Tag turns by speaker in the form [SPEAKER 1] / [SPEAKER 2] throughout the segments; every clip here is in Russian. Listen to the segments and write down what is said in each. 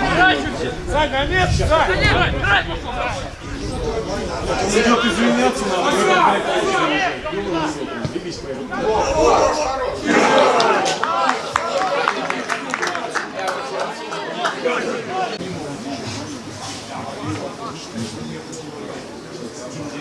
[SPEAKER 1] Пенальти!
[SPEAKER 2] Саня, нет! Он
[SPEAKER 1] идет извиняться надо. Берегись моей рукой.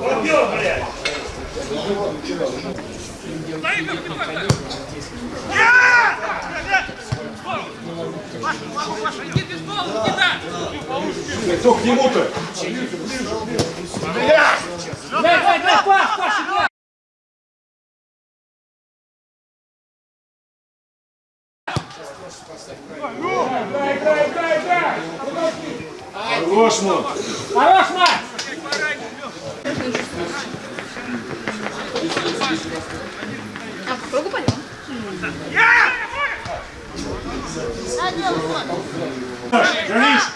[SPEAKER 1] Побьем, блядь! Кто к нему-то?
[SPEAKER 2] Дай, дай, дай, пас, Паша!
[SPEAKER 1] Хорош, мон!
[SPEAKER 2] Хорош, Макс!
[SPEAKER 3] А попробуй пойдем.
[SPEAKER 1] Горишь!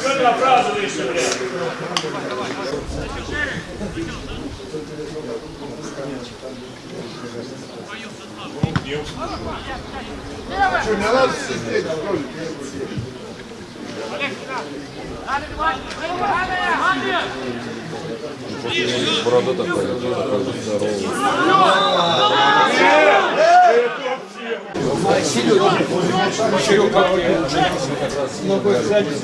[SPEAKER 1] Что ты оправдываешься, блядь?
[SPEAKER 4] Что, не надо сидеть в ролике?
[SPEAKER 5] Борода такая, такой здоровый.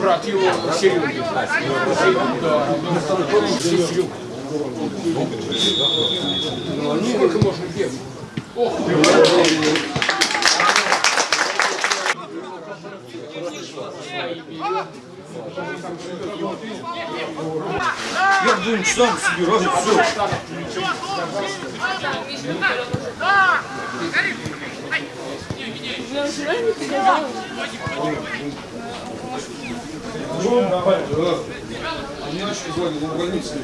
[SPEAKER 6] Брат его Серега. Сколько можно бегать? Ох,
[SPEAKER 1] двум часам собираюсь, все.
[SPEAKER 4] Мне еще звонили в больнице.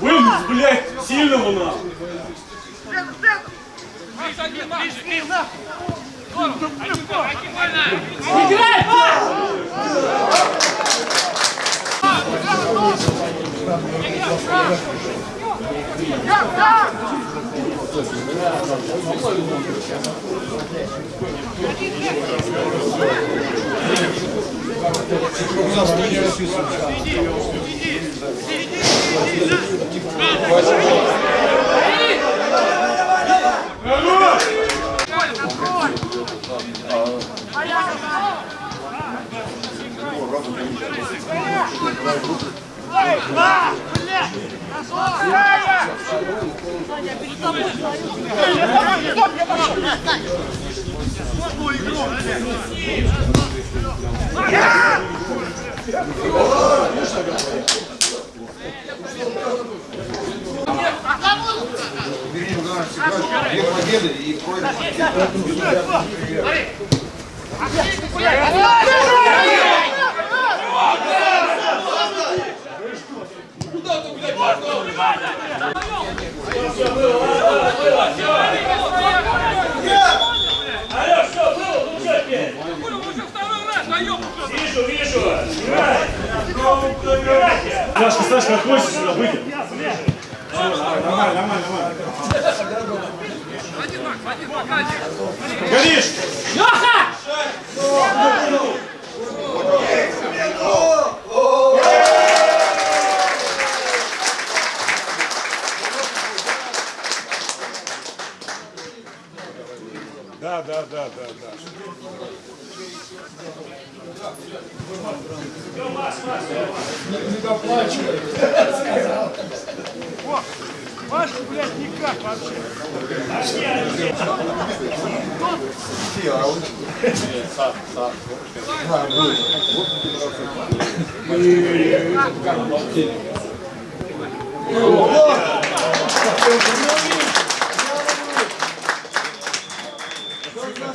[SPEAKER 1] Вынес, блядь, сильного нам!
[SPEAKER 2] Играй, пас!
[SPEAKER 7] Я, да! Ой, ба, блядь! победы и проигрыш.
[SPEAKER 8] Алло, что было? Ну что теперь? Вижу, вижу. Играй. Играйте.
[SPEAKER 1] Сашка, Сашка, отходишь сюда, выйди. Нормально, нормально, нормально. Горишь!
[SPEAKER 9] Леха!
[SPEAKER 1] Да, да, да, да, да.
[SPEAKER 6] Не доплачивай.
[SPEAKER 9] Пашка, блядь, никак вообще.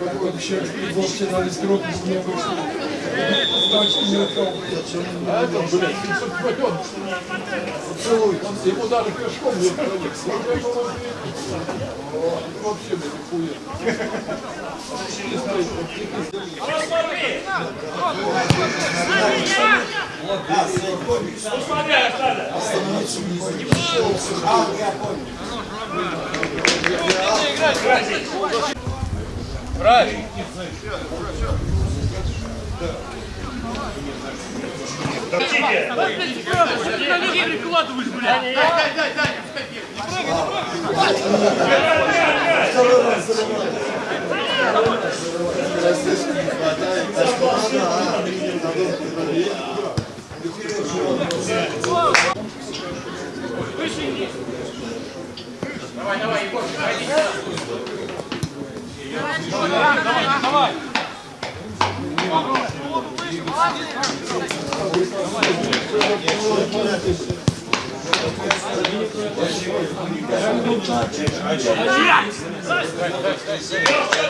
[SPEAKER 6] Футбол вчера из группы не вышел. Точно не ушел. А это, блядь, 500 пойдет. Целуй. Ему даже пешком не ходить. Вообще, блядь, хуя.
[SPEAKER 8] Ну смотри, Александр. Хотите? Что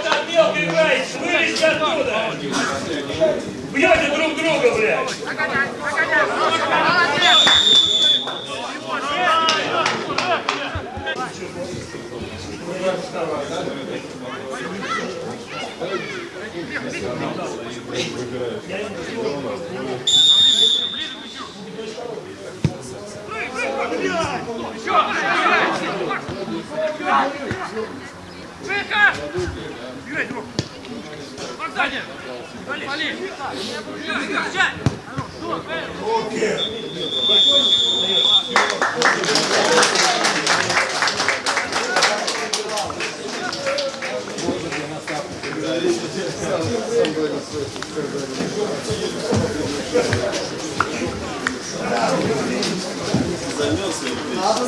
[SPEAKER 8] там мелко играете? Вылезьте оттуда! Бьете друг друга, блядь! Руки!
[SPEAKER 7] Надо